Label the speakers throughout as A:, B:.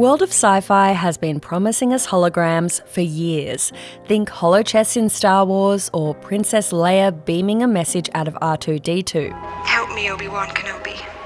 A: world of sci fi has been promising us holograms for years. Think holochess in Star Wars or Princess Leia beaming a message out of R2D2.
B: Help me, Obi Wan Kenobi.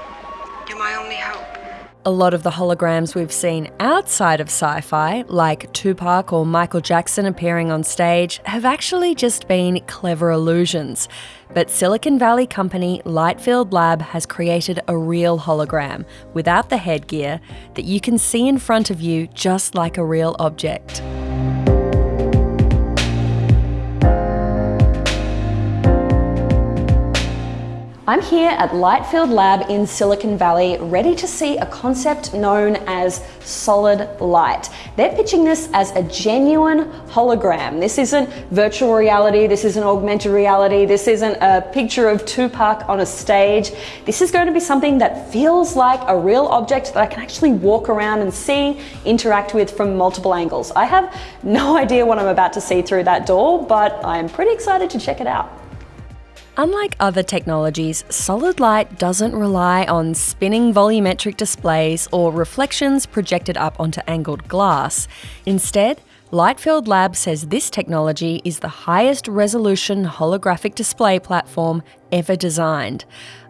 A: A lot of the holograms we've seen outside of sci fi, like Tupac or Michael Jackson appearing on stage, have actually just been clever illusions. But Silicon Valley company Lightfield Lab has created a real hologram without the headgear that you can see in front of you just like a real object. I'm here at Lightfield Lab in Silicon Valley, ready to see a concept known as solid light. They're pitching this as a genuine hologram. This isn't virtual reality, this isn't augmented reality, this isn't a picture of Tupac on a stage. This is going to be something that feels like a real object that I can actually walk around and see, interact with from multiple angles. I have no idea what I'm about to see through that door, but I'm pretty excited to check it out. Unlike other technologies, solid light doesn't rely on spinning volumetric displays or reflections projected up onto angled glass. Instead, Lightfield Lab says this technology is the highest resolution holographic display platform ever designed.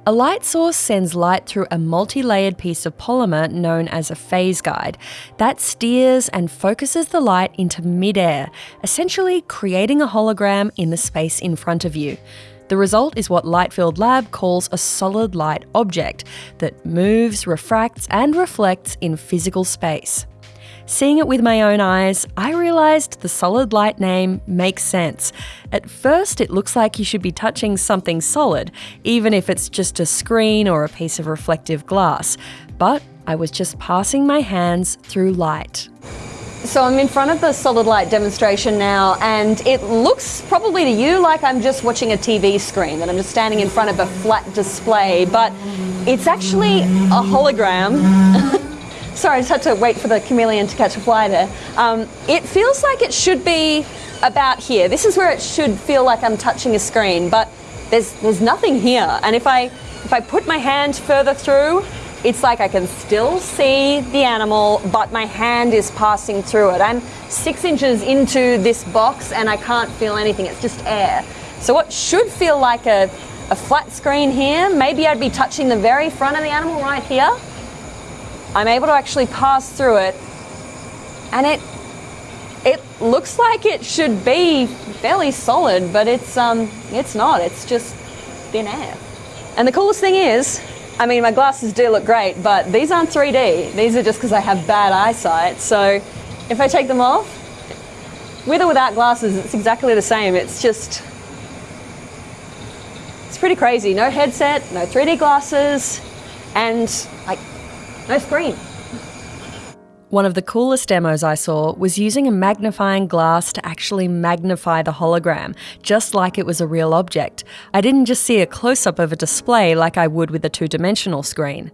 A: A light source sends light through a multi layered piece of polymer known as a phase guide that steers and focuses the light into midair, essentially creating a hologram in the space in front of you. The result is what Lightfield Lab calls a solid light object that moves, refracts, and reflects in physical space. Seeing it with my own eyes, I realised the solid light name makes sense. At first, it looks like you should be touching something solid, even if it's just a screen or a piece of reflective glass. But I was just passing my hands through light. So I'm in front of the solid light demonstration now, and it looks probably to you like I'm just watching a TV screen, that I'm just standing in front of a flat display, but it's actually a hologram. Sorry, I just had to wait for the chameleon to catch a fly there. Um, it feels like it should be about here. This is where it should feel like I'm touching a screen, but there's there's nothing here. And if I if I put my hand further through, it's like I can still see the animal, but my hand is passing through it. I'm six inches into this box and I can't feel anything, it's just air. So what should feel like a, a flat screen here, maybe I'd be touching the very front of the animal right here. I'm able to actually pass through it and it it looks like it should be fairly solid, but it's um it's not. It's just thin air. And the coolest thing is, I mean, my glasses do look great, but these aren't 3D. These are just because I have bad eyesight. So if I take them off, with or without glasses, it's exactly the same. It's just, it's pretty crazy. No headset, no 3D glasses, and like, no screen. One of the coolest demos I saw was using a magnifying glass to actually magnify the hologram, just like it was a real object. I didn't just see a close up of a display like I would with a two dimensional screen.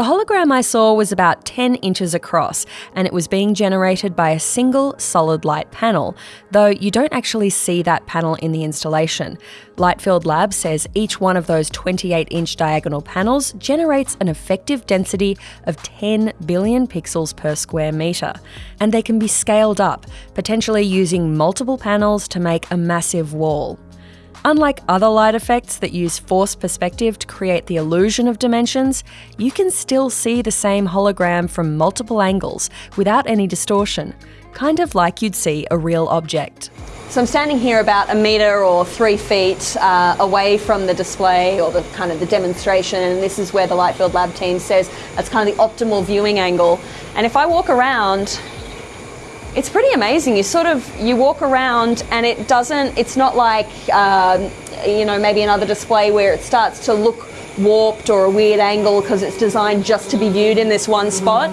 A: The hologram I saw was about 10 inches across, and it was being generated by a single solid light panel, though you don't actually see that panel in the installation. Lightfield Lab says each one of those 28 inch diagonal panels generates an effective density of 10 billion pixels per square metre, and they can be scaled up, potentially using multiple panels to make a massive wall. Unlike other light effects that use forced perspective to create the illusion of dimensions, you can still see the same hologram from multiple angles without any distortion, kind of like you'd see a real object. So I'm standing here about a metre or three feet uh, away from the display or the kind of the demonstration and this is where the Lightfield Lab team says that's kind of the optimal viewing angle. And if I walk around it's pretty amazing. You sort of you walk around and it doesn't. It's not like um, you know maybe another display where it starts to look warped or a weird angle because it's designed just to be viewed in this one spot.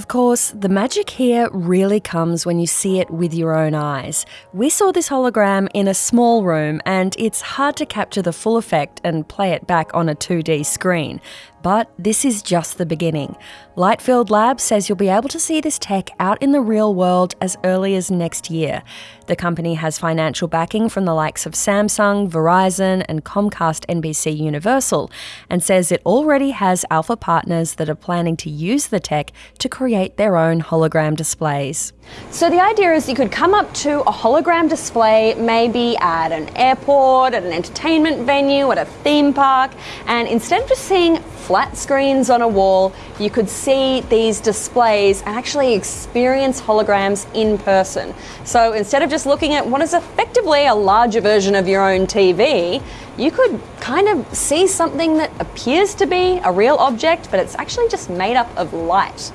A: Of course, the magic here really comes when you see it with your own eyes. We saw this hologram in a small room, and it's hard to capture the full effect and play it back on a 2D screen. But this is just the beginning. Lightfield Labs says you'll be able to see this tech out in the real world as early as next year. The company has financial backing from the likes of Samsung, Verizon, and Comcast NBC Universal, and says it already has alpha partners that are planning to use the tech to create their own hologram displays. So the idea is you could come up to a hologram display maybe at an airport, at an entertainment venue, at a theme park, and instead of just seeing flat screens on a wall, you could see these displays and actually experience holograms in person. So instead of just looking at what is effectively a larger version of your own TV, you could kind of see something that appears to be a real object, but it's actually just made up of light.